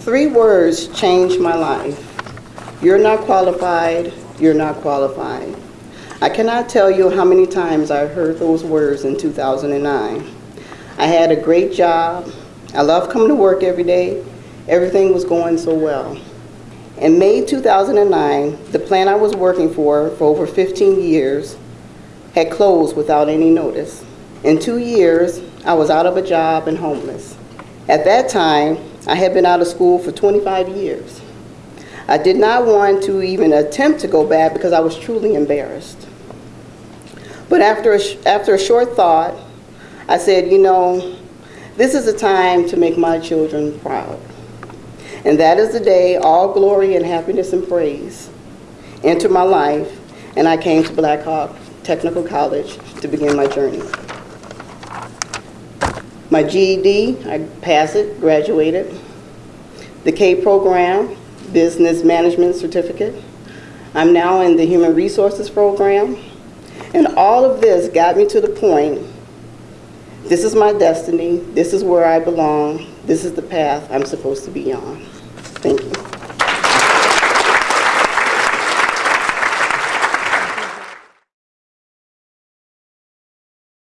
Three words changed my life. You're not qualified, you're not qualified. I cannot tell you how many times I heard those words in 2009. I had a great job. I loved coming to work every day. Everything was going so well. In May 2009, the plant I was working for for over 15 years had closed without any notice. In two years, I was out of a job and homeless. At that time, I had been out of school for 25 years. I did not want to even attempt to go back because I was truly embarrassed. But after a, after a short thought, I said, you know, this is a time to make my children proud. And that is the day all glory and happiness and praise entered my life, and I came to Blackhawk Technical College to begin my journey. My GED, I passed it, graduated. The K program, Business Management Certificate. I'm now in the Human Resources program. And all of this got me to the point, this is my destiny, this is where I belong, this is the path I'm supposed to be on.